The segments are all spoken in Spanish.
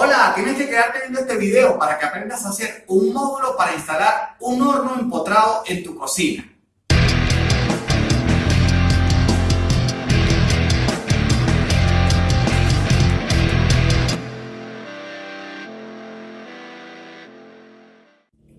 Hola, tienes que quedarte viendo este video para que aprendas a hacer un módulo para instalar un horno empotrado en tu cocina.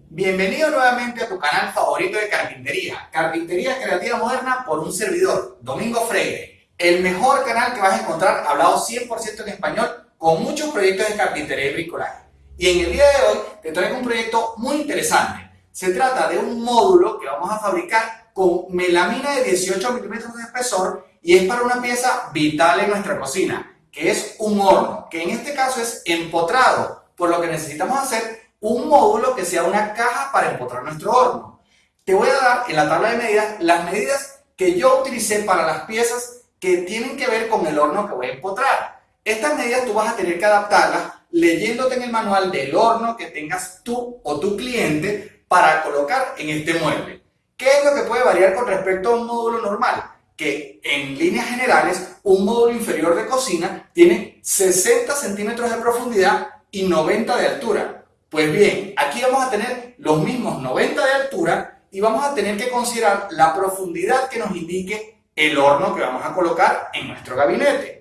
Bienvenido nuevamente a tu canal favorito de carpintería, Carpintería Creativa Moderna por un servidor, Domingo Freire, el mejor canal que vas a encontrar hablado 100% en español con muchos proyectos de carpintería y bricolaje. Y en el día de hoy te traigo un proyecto muy interesante. Se trata de un módulo que vamos a fabricar con melamina de 18 milímetros de espesor y es para una pieza vital en nuestra cocina, que es un horno, que en este caso es empotrado, por lo que necesitamos hacer un módulo que sea una caja para empotrar nuestro horno. Te voy a dar en la tabla de medidas las medidas que yo utilicé para las piezas que tienen que ver con el horno que voy a empotrar. Estas medidas tú vas a tener que adaptarlas leyéndote en el manual del horno que tengas tú o tu cliente para colocar en este mueble. ¿Qué es lo que puede variar con respecto a un módulo normal? Que en líneas generales un módulo inferior de cocina tiene 60 centímetros de profundidad y 90 de altura. Pues bien, aquí vamos a tener los mismos 90 de altura y vamos a tener que considerar la profundidad que nos indique el horno que vamos a colocar en nuestro gabinete.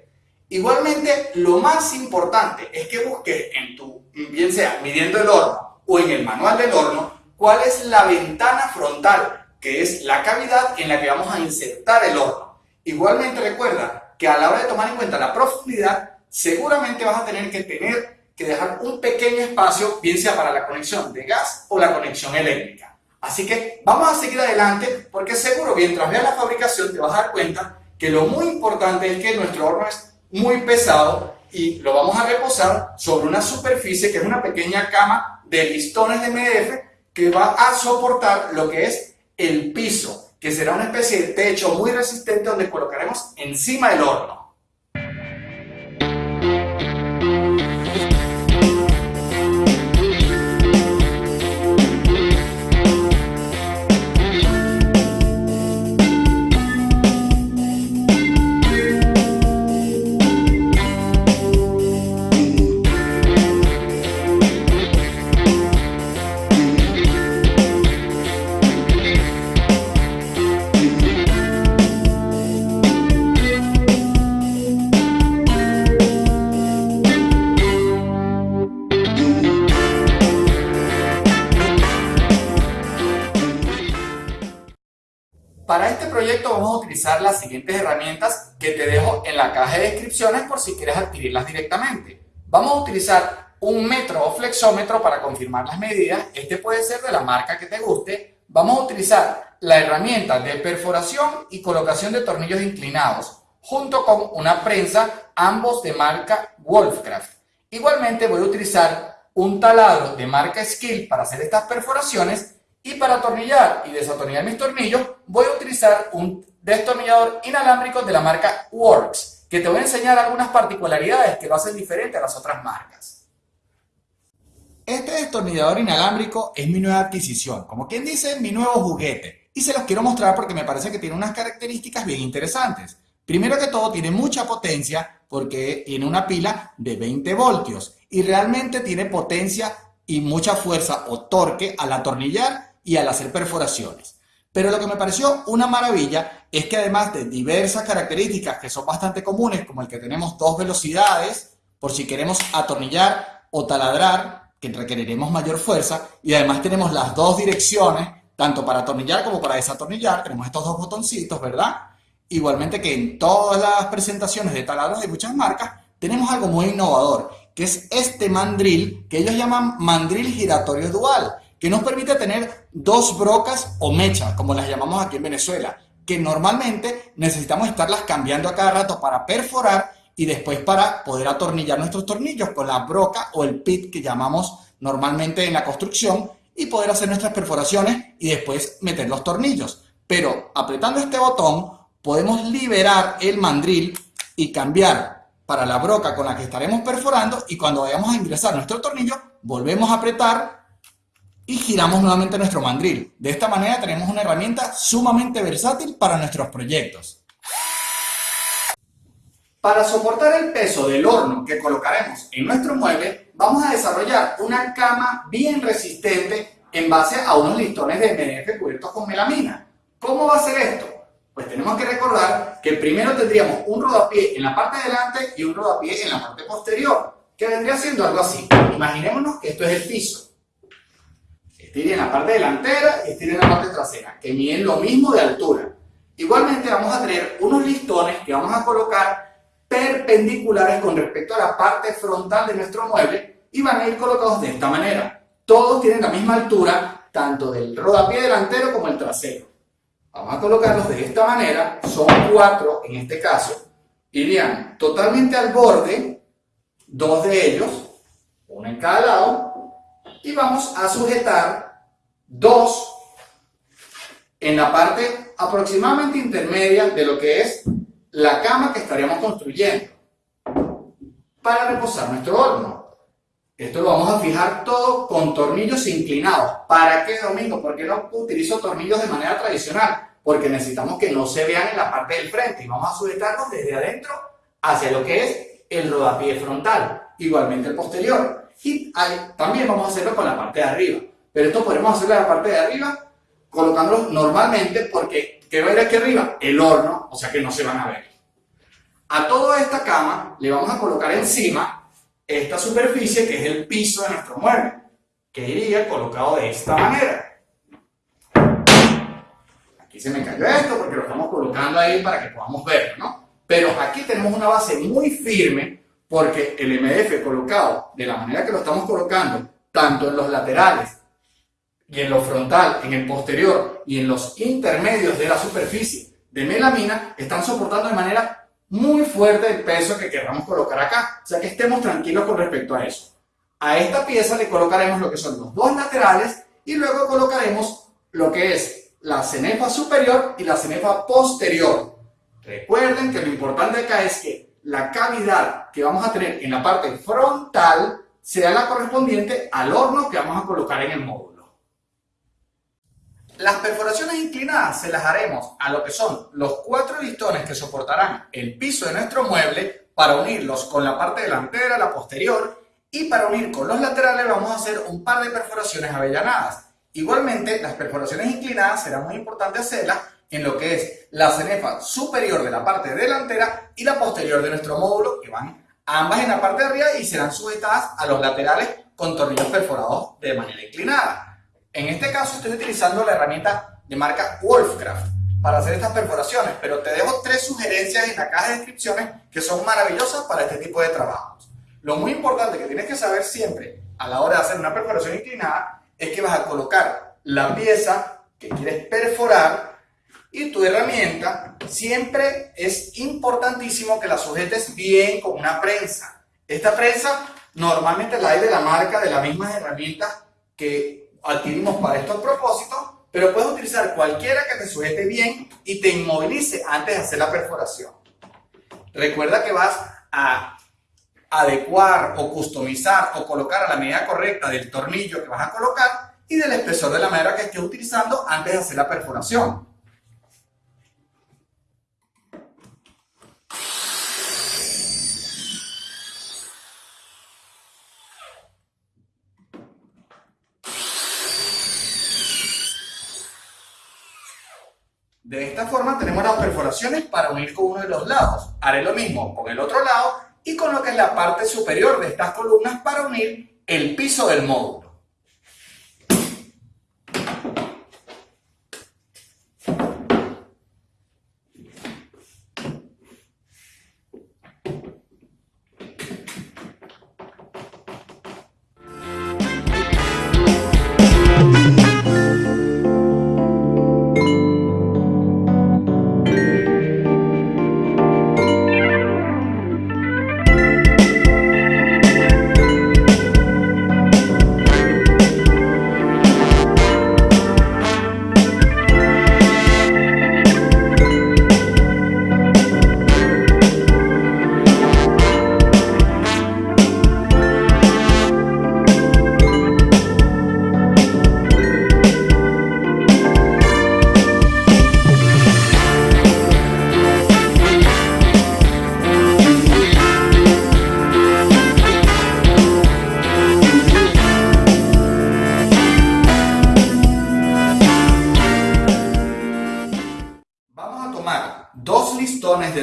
Igualmente, lo más importante es que busques en tu, bien sea midiendo el horno o en el manual del horno, cuál es la ventana frontal, que es la cavidad en la que vamos a insertar el horno. Igualmente recuerda que a la hora de tomar en cuenta la profundidad, seguramente vas a tener que tener que dejar un pequeño espacio, bien sea para la conexión de gas o la conexión eléctrica. Así que vamos a seguir adelante porque seguro mientras veas la fabricación te vas a dar cuenta que lo muy importante es que nuestro horno es muy pesado y lo vamos a reposar sobre una superficie que es una pequeña cama de listones de MDF que va a soportar lo que es el piso, que será una especie de techo muy resistente donde colocaremos encima del horno. Para este proyecto vamos a utilizar las siguientes herramientas que te dejo en la caja de descripciones por si quieres adquirirlas directamente. Vamos a utilizar un metro o flexómetro para confirmar las medidas. Este puede ser de la marca que te guste. Vamos a utilizar la herramienta de perforación y colocación de tornillos inclinados junto con una prensa, ambos de marca Wolfcraft. Igualmente voy a utilizar un taladro de marca Skill para hacer estas perforaciones y para atornillar y desatornillar mis tornillos, voy a utilizar un destornillador inalámbrico de la marca Works, que te voy a enseñar algunas particularidades que lo hacen diferente a las otras marcas. Este destornillador inalámbrico es mi nueva adquisición, como quien dice, mi nuevo juguete. Y se los quiero mostrar porque me parece que tiene unas características bien interesantes. Primero que todo, tiene mucha potencia porque tiene una pila de 20 voltios y realmente tiene potencia y mucha fuerza o torque al atornillar y al hacer perforaciones. Pero lo que me pareció una maravilla es que además de diversas características que son bastante comunes, como el que tenemos dos velocidades, por si queremos atornillar o taladrar, que requeriremos mayor fuerza, y además tenemos las dos direcciones, tanto para atornillar como para desatornillar, tenemos estos dos botoncitos, ¿verdad? Igualmente que en todas las presentaciones de taladros de muchas marcas, tenemos algo muy innovador, que es este mandril, que ellos llaman mandril giratorio dual, que nos permite tener dos brocas o mechas, como las llamamos aquí en Venezuela, que normalmente necesitamos estarlas cambiando a cada rato para perforar y después para poder atornillar nuestros tornillos con la broca o el pit que llamamos normalmente en la construcción y poder hacer nuestras perforaciones y después meter los tornillos. Pero apretando este botón podemos liberar el mandril y cambiar para la broca con la que estaremos perforando y cuando vayamos a ingresar nuestro tornillo volvemos a apretar y giramos nuevamente nuestro mandril. De esta manera tenemos una herramienta sumamente versátil para nuestros proyectos. Para soportar el peso del horno que colocaremos en nuestro mueble, vamos a desarrollar una cama bien resistente en base a unos listones de MDF cubiertos con melamina. ¿Cómo va a ser esto? Pues tenemos que recordar que primero tendríamos un rodapié en la parte delante y un rodapié en la parte posterior, que vendría siendo algo así. Imaginémonos que esto es el piso. Este iría en la parte delantera y este iría en la parte trasera, que miden lo mismo de altura. Igualmente vamos a tener unos listones que vamos a colocar perpendiculares con respecto a la parte frontal de nuestro mueble y van a ir colocados de esta manera. Todos tienen la misma altura, tanto del rodapié delantero como el trasero. Vamos a colocarlos de esta manera, son cuatro en este caso, irían totalmente al borde, dos de ellos, uno en cada lado, y vamos a sujetar dos en la parte aproximadamente intermedia de lo que es la cama que estaríamos construyendo para reposar nuestro horno. Esto lo vamos a fijar todo con tornillos inclinados. ¿Para qué, Domingo? Porque no utilizo tornillos de manera tradicional? Porque necesitamos que no se vean en la parte del frente y vamos a sujetarlos desde adentro hacia lo que es el rodapié frontal, igualmente el posterior. Y también vamos a hacerlo con la parte de arriba. Pero esto podemos hacerlo en la parte de arriba colocándolos normalmente porque ¿qué va a ir aquí arriba? El horno, o sea que no se van a ver. A toda esta cama le vamos a colocar encima esta superficie que es el piso de nuestro mueble, que iría colocado de esta manera. Aquí se me cayó esto porque lo estamos colocando ahí para que podamos verlo, ¿no? Pero aquí tenemos una base muy firme porque el MDF colocado de la manera que lo estamos colocando, tanto en los laterales y en lo frontal, en el posterior y en los intermedios de la superficie de melamina, están soportando de manera muy fuerte el peso que queramos colocar acá. O sea que estemos tranquilos con respecto a eso. A esta pieza le colocaremos lo que son los dos laterales y luego colocaremos lo que es la cenefa superior y la cenefa posterior. Recuerden que lo importante acá es que la cavidad que vamos a tener en la parte frontal sea la correspondiente al horno que vamos a colocar en el módulo. Las perforaciones inclinadas se las haremos a lo que son los cuatro listones que soportarán el piso de nuestro mueble para unirlos con la parte delantera, la posterior y para unir con los laterales vamos a hacer un par de perforaciones avellanadas. Igualmente, las perforaciones inclinadas será muy importante hacerlas en lo que es la cenefa superior de la parte delantera y la posterior de nuestro módulo, que van ambas en la parte de arriba y serán sujetadas a los laterales con tornillos perforados de manera inclinada. En este caso estoy utilizando la herramienta de marca Wolfcraft para hacer estas perforaciones, pero te dejo tres sugerencias en la caja de descripciones que son maravillosas para este tipo de trabajos. Lo muy importante que tienes que saber siempre a la hora de hacer una perforación inclinada es que vas a colocar la pieza que quieres perforar y tu herramienta siempre es importantísimo que la sujetes bien con una prensa. Esta prensa normalmente la hay de la marca de las mismas herramientas que adquirimos para estos propósitos, pero puedes utilizar cualquiera que te sujete bien y te inmovilice antes de hacer la perforación. Recuerda que vas a adecuar o customizar o colocar a la medida correcta del tornillo que vas a colocar y del espesor de la madera que estés utilizando antes de hacer la perforación. De esta forma tenemos las perforaciones para unir con uno de los lados. Haré lo mismo con el otro lado y con lo que es la parte superior de estas columnas para unir el piso del módulo.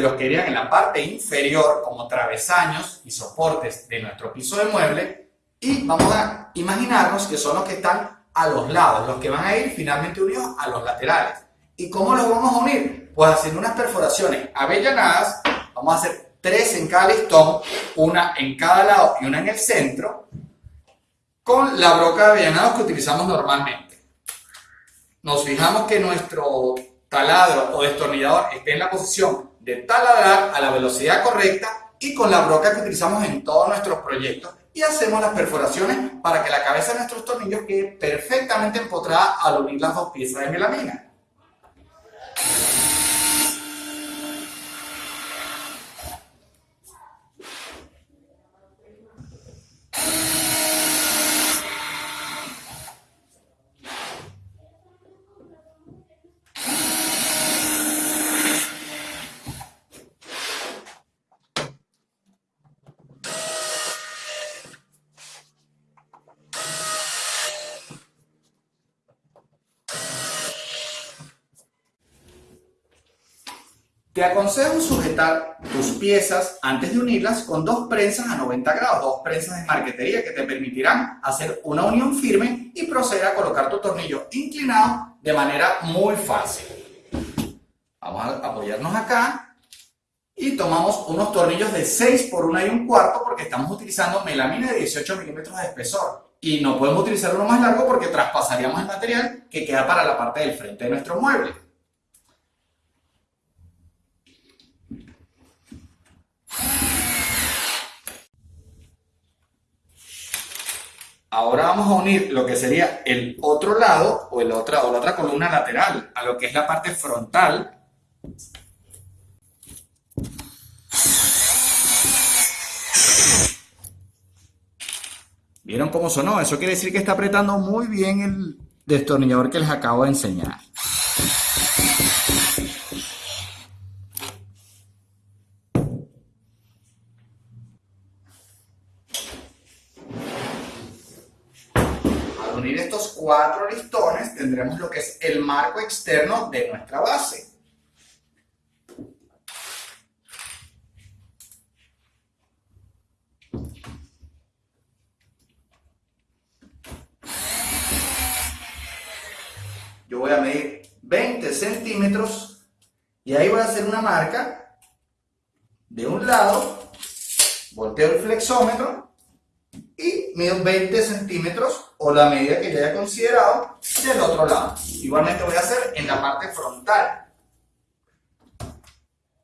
Los que irían en la parte inferior como travesaños y soportes de nuestro piso de mueble y vamos a imaginarnos que son los que están a los lados, los que van a ir finalmente unidos a los laterales. ¿Y cómo los vamos a unir? Pues haciendo unas perforaciones avellanadas, vamos a hacer tres en cada listón, una en cada lado y una en el centro, con la broca de avellanados que utilizamos normalmente. Nos fijamos que nuestro taladro o destornillador esté en la posición de taladrar a la velocidad correcta y con la broca que utilizamos en todos nuestros proyectos y hacemos las perforaciones para que la cabeza de nuestros tornillos quede perfectamente empotrada al unir las dos piezas de melamina. Te aconsejo sujetar tus piezas antes de unirlas con dos prensas a 90 grados, dos prensas de marquetería que te permitirán hacer una unión firme y proceder a colocar tu tornillo inclinado de manera muy fácil. Vamos a apoyarnos acá y tomamos unos tornillos de 6 por 1 y un cuarto porque estamos utilizando melamina de 18 milímetros de espesor y no podemos utilizar uno más largo porque traspasaríamos el material que queda para la parte del frente de nuestro mueble. Ahora vamos a unir lo que sería el otro lado o, el otra, o la otra columna lateral a lo que es la parte frontal. ¿Vieron cómo sonó? Eso quiere decir que está apretando muy bien el destornillador que les acabo de enseñar. Cuatro listones tendremos lo que es el marco externo de nuestra base. Yo voy a medir 20 centímetros y ahí voy a hacer una marca de un lado, volteo el flexómetro y mido 20 centímetros o la medida que ya haya considerado del otro lado. Igualmente voy a hacer en la parte frontal.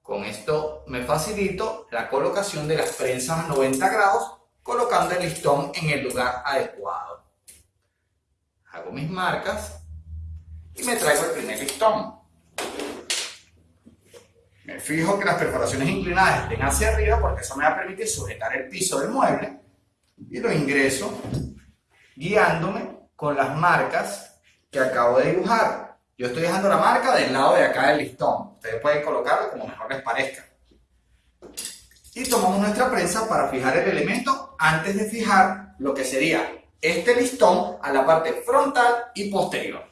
Con esto me facilito la colocación de las prensas a 90 grados colocando el listón en el lugar adecuado. Hago mis marcas y me traigo el primer listón. Me fijo que las perforaciones inclinadas estén hacia arriba porque eso me va a permitir sujetar el piso del mueble y lo ingreso guiándome con las marcas que acabo de dibujar. Yo estoy dejando la marca del lado de acá del listón. Ustedes pueden colocarlo como mejor les parezca. Y tomamos nuestra prensa para fijar el elemento antes de fijar lo que sería este listón a la parte frontal y posterior.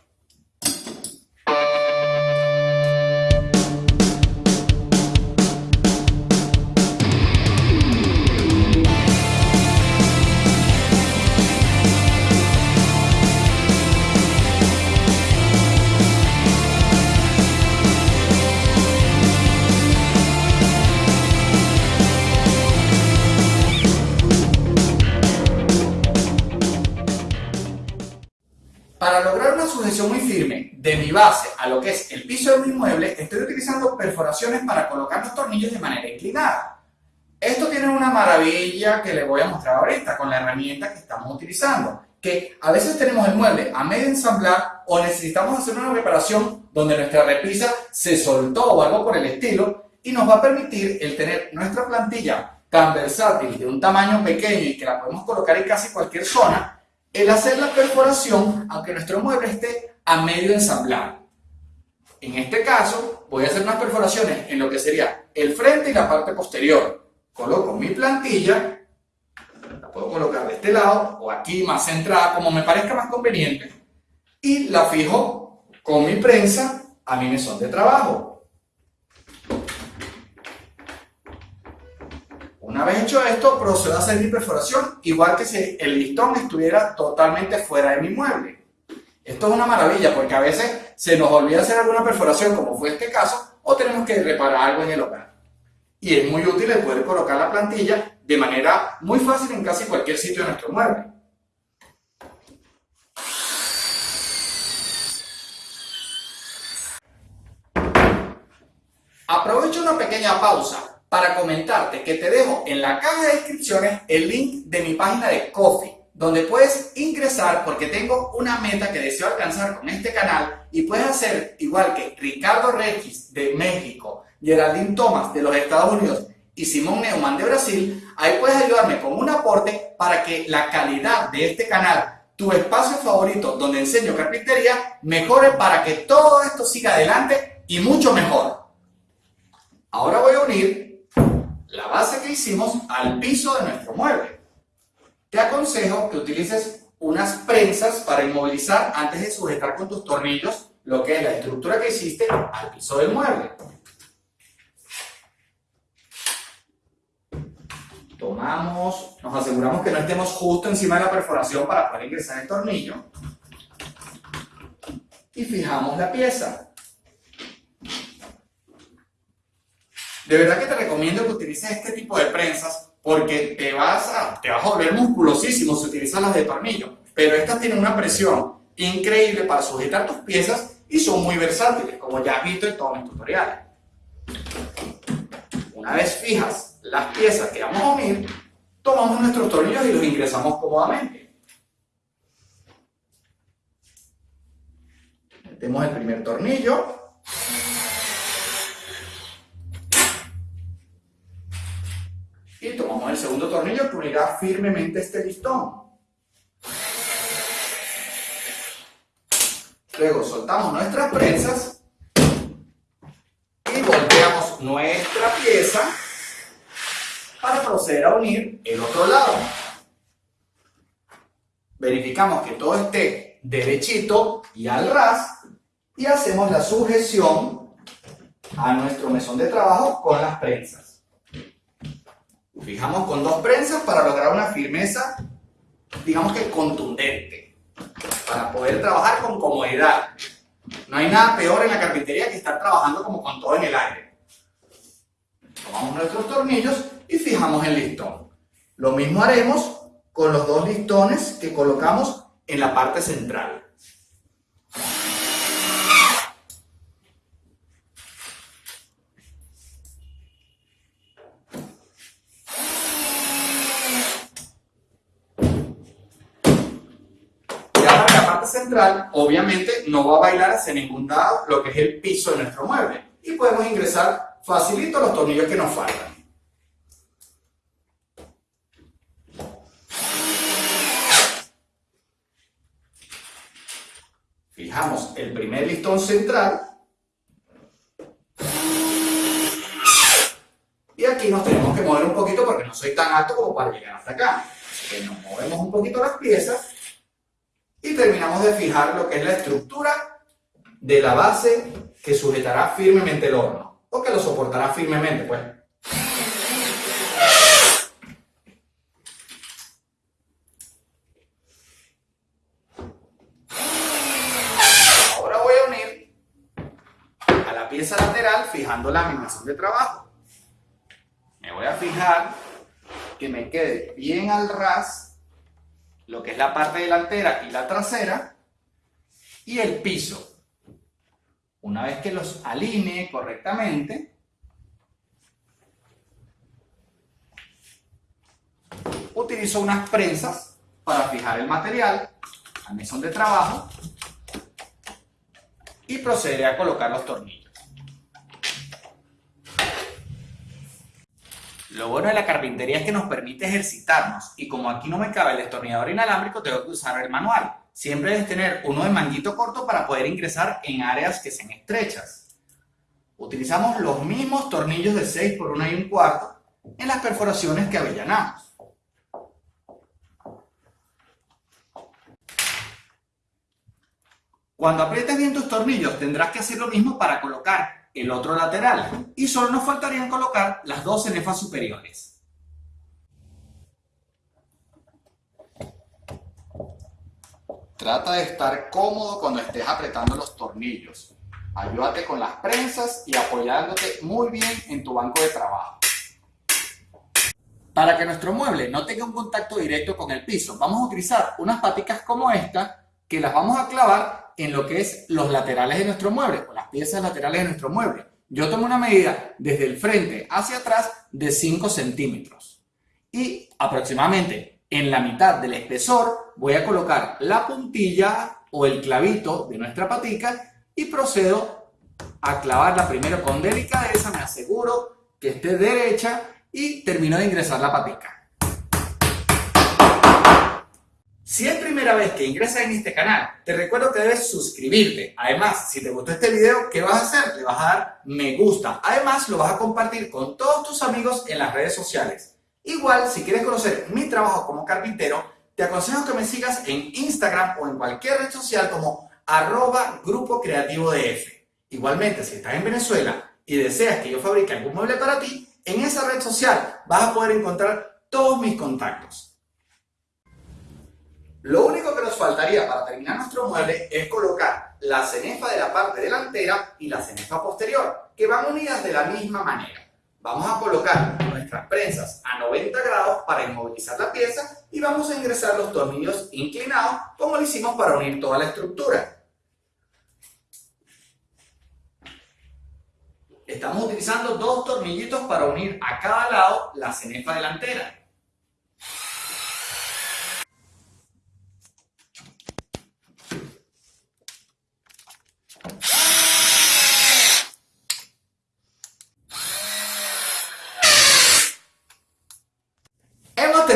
Para lograr una sujeción muy firme de mi base a lo que es el piso de mi mueble, estoy utilizando perforaciones para colocar los tornillos de manera inclinada. Esto tiene una maravilla que les voy a mostrar ahorita con la herramienta que estamos utilizando, que a veces tenemos el mueble a medio ensamblar o necesitamos hacer una reparación donde nuestra repisa se soltó o algo por el estilo y nos va a permitir el tener nuestra plantilla tan versátil de un tamaño pequeño y que la podemos colocar en casi cualquier zona el hacer la perforación aunque nuestro mueble esté a medio ensamblar. En este caso, voy a hacer unas perforaciones en lo que sería el frente y la parte posterior. Coloco mi plantilla, la puedo colocar de este lado o aquí más centrada, como me parezca más conveniente, y la fijo con mi prensa a mi mesón de trabajo. Una vez hecho esto, procedo a hacer mi perforación, igual que si el listón estuviera totalmente fuera de mi mueble. Esto es una maravilla porque a veces se nos olvida hacer alguna perforación, como fue este caso, o tenemos que reparar algo en el hogar. Y es muy útil el poder colocar la plantilla de manera muy fácil en casi cualquier sitio de nuestro mueble. Aprovecho una pequeña pausa para comentarte que te dejo en la caja de descripciones el link de mi página de Coffee, donde puedes ingresar porque tengo una meta que deseo alcanzar con este canal y puedes hacer igual que Ricardo Regis de México, Geraldine Thomas de los Estados Unidos y Simón Neumann de Brasil, ahí puedes ayudarme con un aporte para que la calidad de este canal, tu espacio favorito donde enseño carpintería, mejore para que todo esto siga adelante y mucho mejor. Ahora voy a unir la base que hicimos al piso de nuestro mueble. Te aconsejo que utilices unas prensas para inmovilizar antes de sujetar con tus tornillos lo que es la estructura que hiciste al piso del mueble. Tomamos, nos aseguramos que no estemos justo encima de la perforación para poder ingresar el tornillo. Y fijamos la pieza. De verdad que te recomiendo que utilices este tipo de prensas porque te vas a, te vas a volver musculosísimo si utilizas las de tornillo. Pero estas tienen una presión increíble para sujetar tus piezas y son muy versátiles, como ya has visto en todos mis tutoriales. Una vez fijas las piezas que vamos a unir, tomamos nuestros tornillos y los ingresamos cómodamente. Metemos el primer tornillo y tomamos el segundo tornillo que unirá firmemente este listón. Luego soltamos nuestras prensas y volteamos nuestra pieza para proceder a unir el otro lado. Verificamos que todo esté derechito y al ras y hacemos la sujeción a nuestro mesón de trabajo con las prensas. Fijamos con dos prensas para lograr una firmeza, digamos que contundente, para poder trabajar con comodidad. No hay nada peor en la carpintería que estar trabajando como con todo en el aire. Tomamos nuestros tornillos y fijamos el listón. Lo mismo haremos con los dos listones que colocamos en la parte central. No va a bailar hacia ningún lado lo que es el piso de nuestro mueble. Y podemos ingresar facilito los tornillos que nos faltan. Fijamos el primer listón central. Y aquí nos tenemos que mover un poquito porque no soy tan alto como para llegar hasta acá. Así que nos movemos un poquito las piezas y terminamos de fijar lo que es la estructura de la base que sujetará firmemente el horno o que lo soportará firmemente pues. Ahora voy a unir a la pieza lateral fijando la animación de trabajo. Me voy a fijar que me quede bien al ras lo que es la parte delantera y la trasera, y el piso. Una vez que los alinee correctamente, utilizo unas prensas para fijar el material al mesón de trabajo y procederé a colocar los tornillos. Lo bueno de la carpintería es que nos permite ejercitarnos y como aquí no me cabe el destornillador inalámbrico, tengo que usar el manual. Siempre debes tener uno de manguito corto para poder ingresar en áreas que sean estrechas. Utilizamos los mismos tornillos de 6 por 1 y un cuarto en las perforaciones que avellanamos. Cuando aprietes bien tus tornillos tendrás que hacer lo mismo para colocar el otro lateral. Y solo nos faltarían colocar las dos cenefas superiores. Trata de estar cómodo cuando estés apretando los tornillos. Ayúdate con las prensas y apoyándote muy bien en tu banco de trabajo. Para que nuestro mueble no tenga un contacto directo con el piso, vamos a utilizar unas paticas como esta que las vamos a clavar en lo que es los laterales de nuestro mueble o las piezas laterales de nuestro mueble. Yo tomo una medida desde el frente hacia atrás de 5 centímetros y aproximadamente en la mitad del espesor voy a colocar la puntilla o el clavito de nuestra patica y procedo a clavarla primero con delicadeza, me aseguro que esté derecha y termino de ingresar la patica. Primera vez que ingresas en este canal, te recuerdo que debes suscribirte. Además, si te gustó este video, ¿qué vas a hacer? Le vas a dar me gusta. Además, lo vas a compartir con todos tus amigos en las redes sociales. Igual, si quieres conocer mi trabajo como carpintero, te aconsejo que me sigas en Instagram o en cualquier red social como arroba Grupo Creativo DF. Igualmente, si estás en Venezuela y deseas que yo fabrique algún mueble para ti, en esa red social vas a poder encontrar todos mis contactos. Lo único que nos faltaría para terminar nuestro mueble es colocar la cenefa de la parte delantera y la cenefa posterior, que van unidas de la misma manera. Vamos a colocar nuestras prensas a 90 grados para inmovilizar la pieza y vamos a ingresar los tornillos inclinados como lo hicimos para unir toda la estructura. Estamos utilizando dos tornillitos para unir a cada lado la cenefa delantera.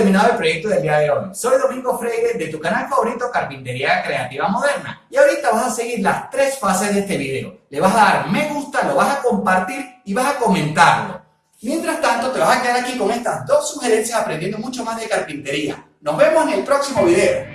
Terminado el proyecto del día de hoy. Soy Domingo Freire de tu canal favorito Carpintería Creativa Moderna y ahorita vas a seguir las tres fases de este video. Le vas a dar me gusta, lo vas a compartir y vas a comentarlo. Mientras tanto te vas a quedar aquí con estas dos sugerencias aprendiendo mucho más de carpintería. Nos vemos en el próximo video.